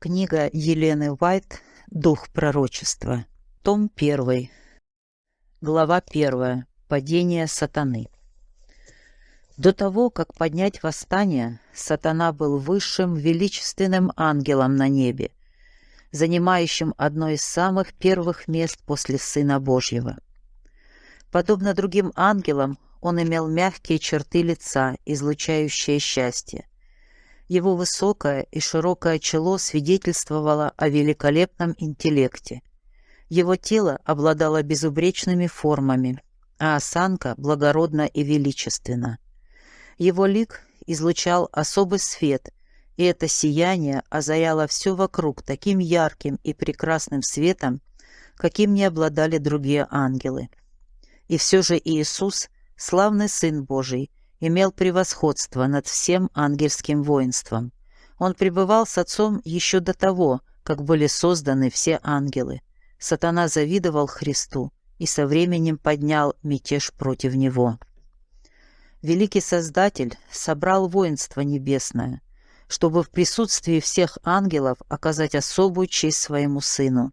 Книга Елены Уайт «Дух пророчества». Том 1. Глава 1. Падение сатаны. До того, как поднять восстание, сатана был высшим величественным ангелом на небе, занимающим одно из самых первых мест после Сына Божьего. Подобно другим ангелам, он имел мягкие черты лица, излучающие счастье. Его высокое и широкое чело свидетельствовало о великолепном интеллекте. Его тело обладало безупречными формами, а осанка благородна и величественна. Его лик излучал особый свет, и это сияние озаряло все вокруг таким ярким и прекрасным светом, каким не обладали другие ангелы. И все же Иисус, славный Сын Божий, имел превосходство над всем ангельским воинством. Он пребывал с Отцом еще до того, как были созданы все ангелы. Сатана завидовал Христу и со временем поднял мятеж против Него. Великий Создатель собрал воинство небесное, чтобы в присутствии всех ангелов оказать особую честь своему Сыну.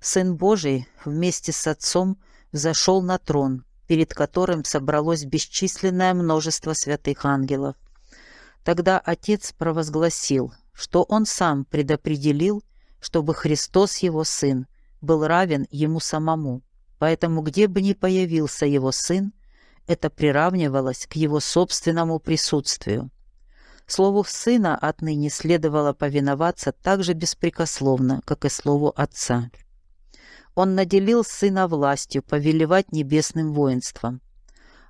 Сын Божий вместе с Отцом взошел на трон, перед которым собралось бесчисленное множество святых ангелов. Тогда Отец провозгласил, что Он сам предопределил, чтобы Христос, Его Сын, был равен Ему самому. Поэтому где бы ни появился Его Сын, это приравнивалось к Его собственному присутствию. Слову Сына отныне следовало повиноваться так же беспрекословно, как и Слову Отца. Он наделил сына властью повелевать небесным воинством.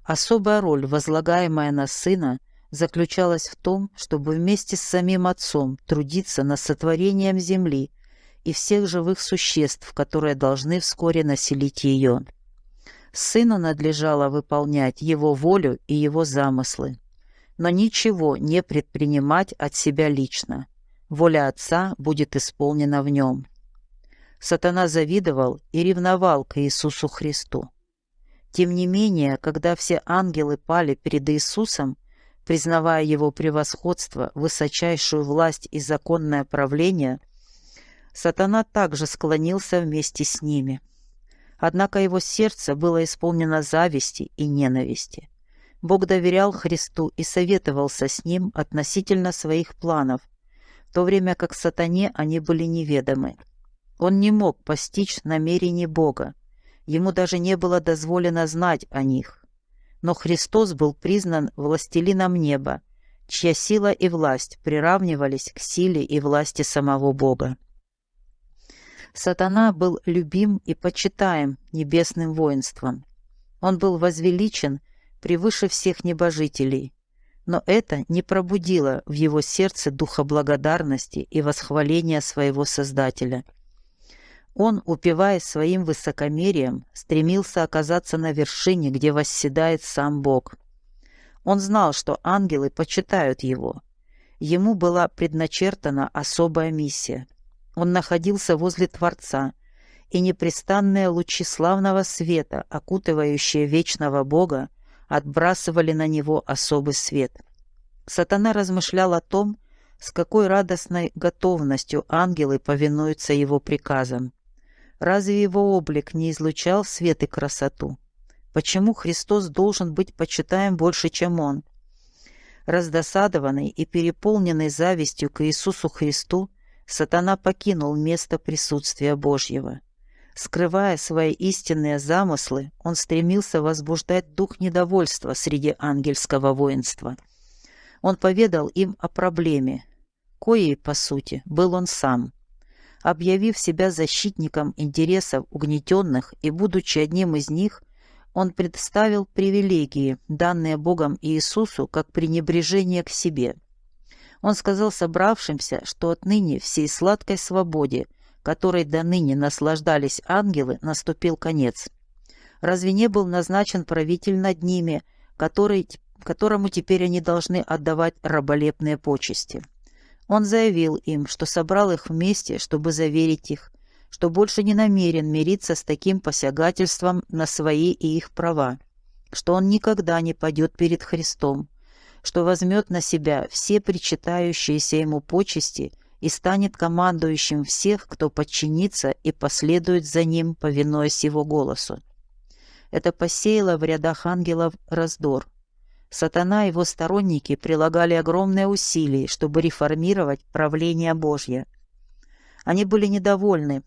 Особая роль, возлагаемая на сына, заключалась в том, чтобы вместе с самим отцом трудиться над сотворением земли и всех живых существ, которые должны вскоре населить ее. Сыну надлежало выполнять его волю и его замыслы, но ничего не предпринимать от себя лично. Воля отца будет исполнена в нем. Сатана завидовал и ревновал к Иисусу Христу. Тем не менее, когда все ангелы пали перед Иисусом, признавая его превосходство, высочайшую власть и законное правление, сатана также склонился вместе с ними. Однако его сердце было исполнено зависти и ненависти. Бог доверял Христу и советовался с ним относительно своих планов, в то время как сатане они были неведомы. Он не мог постичь намерений Бога. Ему даже не было дозволено знать о них. Но Христос был признан властелином неба, чья сила и власть приравнивались к силе и власти самого Бога. Сатана был любим и почитаем небесным воинством. Он был возвеличен превыше всех небожителей, но это не пробудило в его сердце духа благодарности и восхваления своего Создателя – он, упиваясь своим высокомерием, стремился оказаться на вершине, где восседает сам Бог. Он знал, что ангелы почитают его. Ему была предначертана особая миссия. Он находился возле Творца, и непрестанные лучи славного света, окутывающие вечного Бога, отбрасывали на него особый свет. Сатана размышлял о том, с какой радостной готовностью ангелы повинуются его приказам. Разве его облик не излучал свет и красоту? Почему Христос должен быть почитаем больше, чем Он? Раздосадованный и переполненный завистью к Иисусу Христу, сатана покинул место присутствия Божьего. Скрывая свои истинные замыслы, он стремился возбуждать дух недовольства среди ангельского воинства. Он поведал им о проблеме, коей, по сути, был он сам объявив себя защитником интересов угнетенных и будучи одним из них, он представил привилегии, данные Богом Иисусу, как пренебрежение к себе. Он сказал собравшимся, что отныне всей сладкой свободе, которой до ныне наслаждались ангелы, наступил конец. Разве не был назначен правитель над ними, который, которому теперь они должны отдавать раболепные почести? Он заявил им, что собрал их вместе, чтобы заверить их, что больше не намерен мириться с таким посягательством на свои и их права, что он никогда не пойдет перед Христом, что возьмет на себя все причитающиеся ему почести и станет командующим всех, кто подчинится и последует за ним, повинуясь его голосу. Это посеяло в рядах ангелов раздор. Сатана и его сторонники прилагали огромные усилия, чтобы реформировать правление Божье. Они были недовольны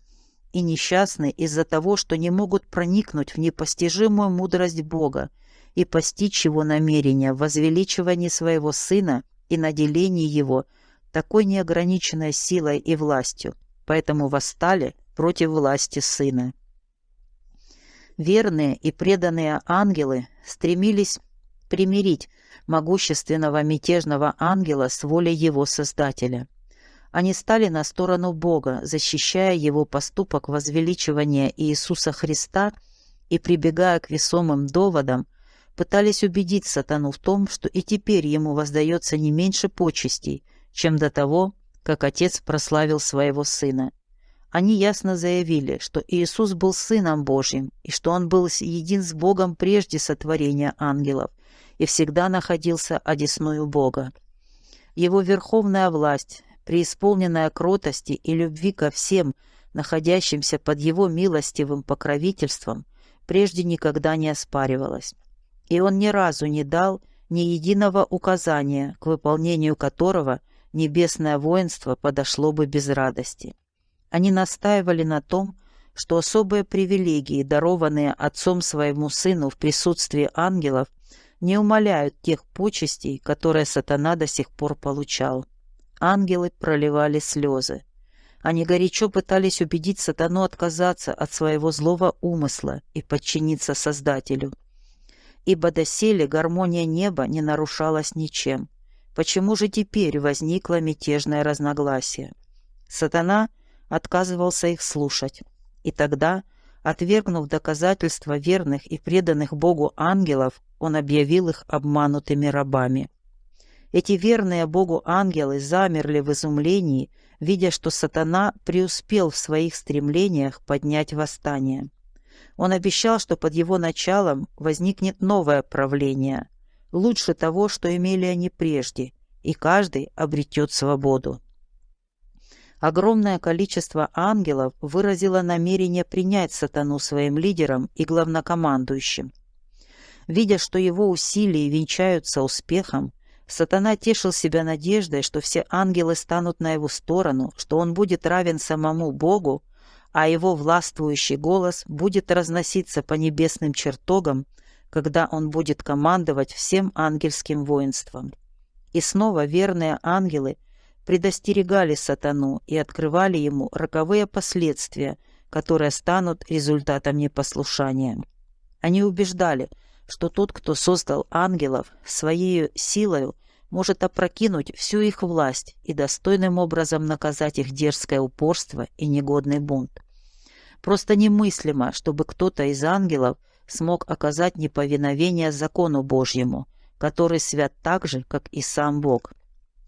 и несчастны из-за того, что не могут проникнуть в непостижимую мудрость Бога и постичь его намерения в возвеличивании своего Сына и наделении его такой неограниченной силой и властью, поэтому восстали против власти Сына. Верные и преданные ангелы стремились примирить могущественного мятежного ангела с волей его Создателя. Они стали на сторону Бога, защищая его поступок возвеличивания Иисуса Христа и, прибегая к весомым доводам, пытались убедить сатану в том, что и теперь ему воздается не меньше почестей, чем до того, как отец прославил своего сына. Они ясно заявили, что Иисус был Сыном Божьим и что Он был един с Богом прежде сотворения ангелов и всегда находился одесную Бога. Его верховная власть, преисполненная кротости и любви ко всем, находящимся под Его милостивым покровительством, прежде никогда не оспаривалась. И Он ни разу не дал ни единого указания, к выполнению которого небесное воинство подошло бы без радости. Они настаивали на том, что особые привилегии, дарованные отцом своему сыну в присутствии ангелов, не умаляют тех почестей, которые сатана до сих пор получал. Ангелы проливали слезы. Они горячо пытались убедить сатану отказаться от своего злого умысла и подчиниться Создателю. Ибо доселе гармония неба не нарушалась ничем. Почему же теперь возникло мятежное разногласие? Сатана – отказывался их слушать. И тогда, отвергнув доказательства верных и преданных Богу ангелов, он объявил их обманутыми рабами. Эти верные Богу ангелы замерли в изумлении, видя, что сатана преуспел в своих стремлениях поднять восстание. Он обещал, что под его началом возникнет новое правление, лучше того, что имели они прежде, и каждый обретет свободу. Огромное количество ангелов выразило намерение принять сатану своим лидером и главнокомандующим. Видя, что его усилия венчаются успехом, сатана тешил себя надеждой, что все ангелы станут на его сторону, что он будет равен самому Богу, а его властвующий голос будет разноситься по небесным чертогам, когда он будет командовать всем ангельским воинством. И снова верные ангелы – предостерегали сатану и открывали ему роковые последствия, которые станут результатом непослушания. Они убеждали, что тот, кто создал ангелов, своей силою может опрокинуть всю их власть и достойным образом наказать их дерзкое упорство и негодный бунт. Просто немыслимо, чтобы кто-то из ангелов смог оказать неповиновение закону Божьему, который свят так же, как и сам Бог.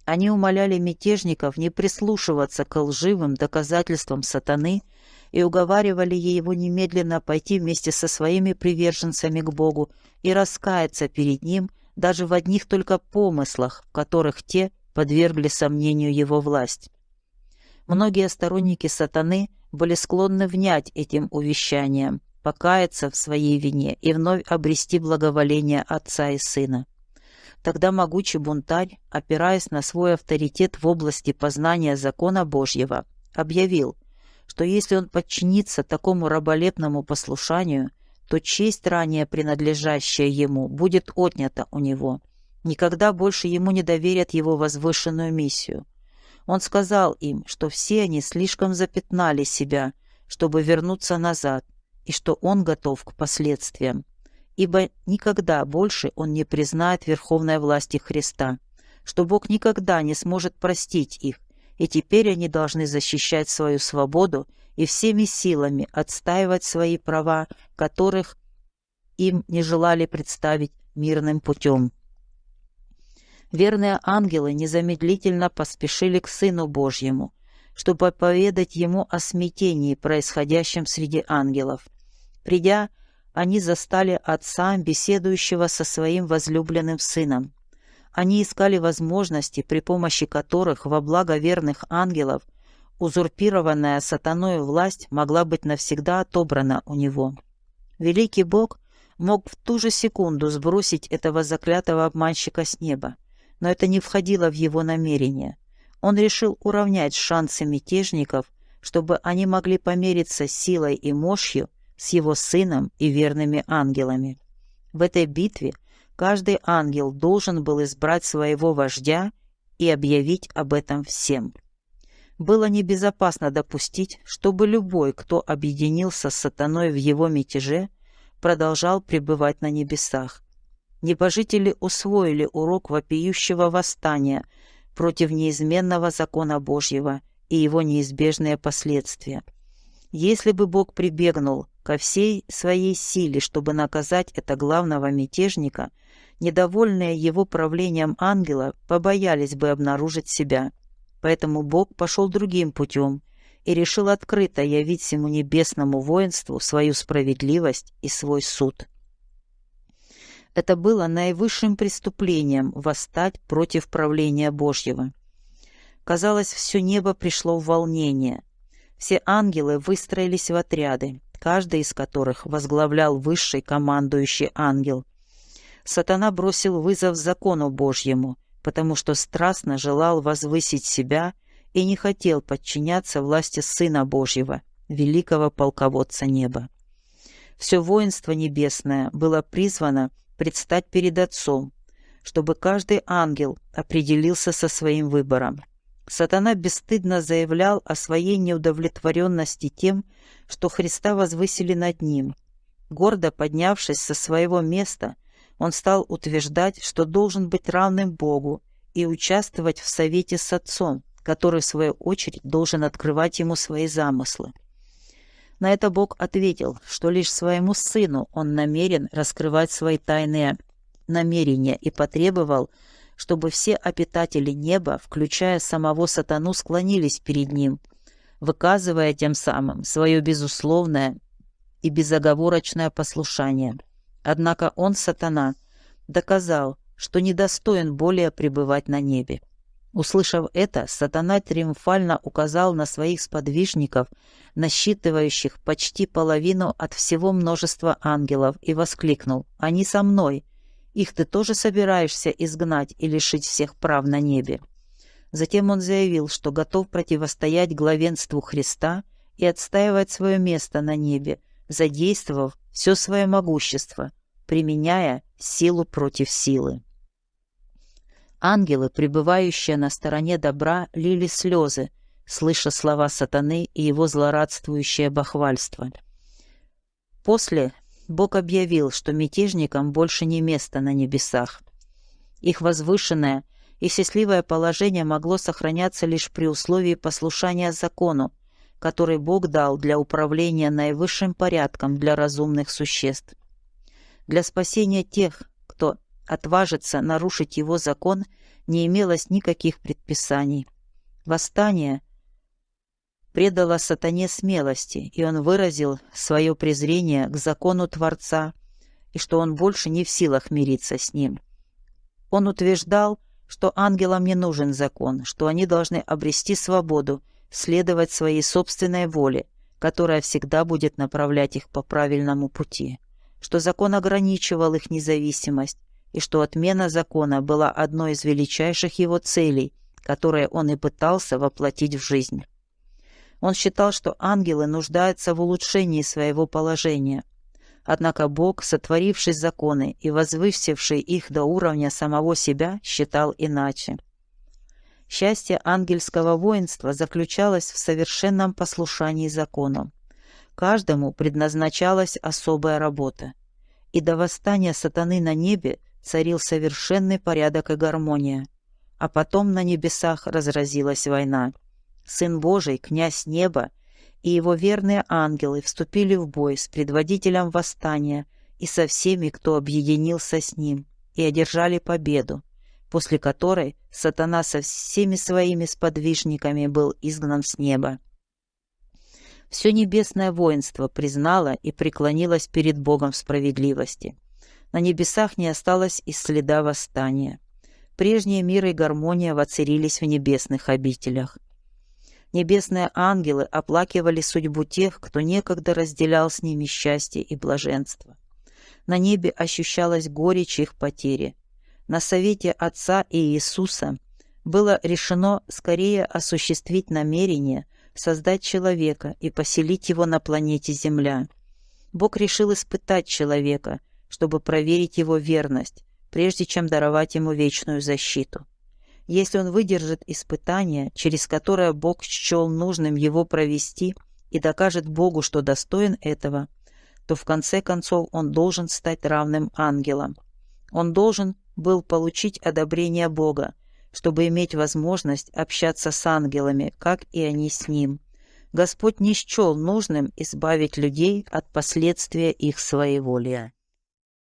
Они умоляли мятежников не прислушиваться к лживым доказательствам сатаны и уговаривали его немедленно пойти вместе со своими приверженцами к Богу и раскаяться перед Ним даже в одних только помыслах, в которых те подвергли сомнению его власть. Многие сторонники сатаны были склонны внять этим увещаниям, покаяться в своей вине и вновь обрести благоволение Отца и Сына. Тогда могучий бунтарь, опираясь на свой авторитет в области познания закона Божьего, объявил, что если он подчинится такому раболепному послушанию, то честь, ранее принадлежащая ему, будет отнята у него. Никогда больше ему не доверят его возвышенную миссию. Он сказал им, что все они слишком запятнали себя, чтобы вернуться назад, и что он готов к последствиям ибо никогда больше он не признает верховной власти Христа, что Бог никогда не сможет простить их, и теперь они должны защищать свою свободу и всеми силами отстаивать свои права, которых им не желали представить мирным путем. Верные ангелы незамедлительно поспешили к Сыну Божьему, чтобы поведать Ему о смятении, происходящем среди ангелов. Придя, они застали отца, беседующего со своим возлюбленным сыном. Они искали возможности, при помощи которых во благо верных ангелов узурпированная сатаной власть могла быть навсегда отобрана у него. Великий Бог мог в ту же секунду сбросить этого заклятого обманщика с неба, но это не входило в его намерение. Он решил уравнять шансы мятежников, чтобы они могли помериться силой и мощью с его сыном и верными ангелами. В этой битве каждый ангел должен был избрать своего вождя и объявить об этом всем. Было небезопасно допустить, чтобы любой, кто объединился с сатаной в его мятеже, продолжал пребывать на небесах. Небожители усвоили урок вопиющего восстания против неизменного закона Божьего и его неизбежные последствия. Если бы Бог прибегнул ко всей своей силе, чтобы наказать это главного мятежника, недовольные его правлением ангела побоялись бы обнаружить себя. Поэтому Бог пошел другим путем и решил открыто явить всему небесному воинству свою справедливость и свой суд. Это было наивысшим преступлением восстать против правления Божьего. Казалось, все небо пришло в волнение. Все ангелы выстроились в отряды, каждый из которых возглавлял высший командующий ангел. Сатана бросил вызов закону Божьему, потому что страстно желал возвысить себя и не хотел подчиняться власти Сына Божьего, великого полководца неба. Все воинство небесное было призвано предстать перед Отцом, чтобы каждый ангел определился со своим выбором. Сатана бесстыдно заявлял о своей неудовлетворенности тем, что Христа возвысили над ним. Гордо поднявшись со своего места, он стал утверждать, что должен быть равным Богу и участвовать в совете с Отцом, который, в свою очередь, должен открывать ему свои замыслы. На это Бог ответил, что лишь своему сыну он намерен раскрывать свои тайные намерения и потребовал, чтобы все обитатели неба, включая самого сатану, склонились перед ним, выказывая тем самым свое безусловное и безоговорочное послушание – Однако он, сатана, доказал, что недостоин более пребывать на небе. Услышав это, сатана триумфально указал на своих сподвижников, насчитывающих почти половину от всего множества ангелов, и воскликнул «Они со мной! Их ты тоже собираешься изгнать и лишить всех прав на небе?» Затем он заявил, что готов противостоять главенству Христа и отстаивать свое место на небе, задействовав все свое могущество, применяя силу против силы. Ангелы, пребывающие на стороне добра, лили слезы, слыша слова сатаны и его злорадствующее бахвальство. После Бог объявил, что мятежникам больше не место на небесах. Их возвышенное и счастливое положение могло сохраняться лишь при условии послушания закону, который Бог дал для управления наивысшим порядком для разумных существ. Для спасения тех, кто отважится нарушить его закон, не имелось никаких предписаний. Восстание предало сатане смелости, и он выразил свое презрение к закону Творца, и что он больше не в силах мириться с ним. Он утверждал, что ангелам не нужен закон, что они должны обрести свободу следовать своей собственной воле, которая всегда будет направлять их по правильному пути, что закон ограничивал их независимость, и что отмена закона была одной из величайших его целей, которые он и пытался воплотить в жизнь. Он считал, что ангелы нуждаются в улучшении своего положения. Однако Бог, сотворивший законы и возвысивший их до уровня самого себя, считал иначе. Счастье ангельского воинства заключалось в совершенном послушании закону. Каждому предназначалась особая работа. И до восстания сатаны на небе царил совершенный порядок и гармония. А потом на небесах разразилась война. Сын Божий, князь неба, и его верные ангелы вступили в бой с предводителем восстания и со всеми, кто объединился с ним, и одержали победу, после которой сатана со всеми своими сподвижниками был изгнан с неба. Все небесное воинство признало и преклонилось перед Богом справедливости. На небесах не осталось и следа восстания. прежний мир и гармония воцарились в небесных обителях. Небесные ангелы оплакивали судьбу тех, кто некогда разделял с ними счастье и блаженство. На небе ощущалась горечь их потери. На совете Отца и Иисуса было решено скорее осуществить намерение создать человека и поселить его на планете Земля. Бог решил испытать человека, чтобы проверить его верность, прежде чем даровать ему вечную защиту. Если он выдержит испытание, через которое Бог счел нужным его провести и докажет Богу, что достоин этого, то в конце концов он должен стать равным ангелам. Он должен был получить одобрение Бога, чтобы иметь возможность общаться с ангелами, как и они с ним. Господь не счел нужным избавить людей от последствия их своеволия.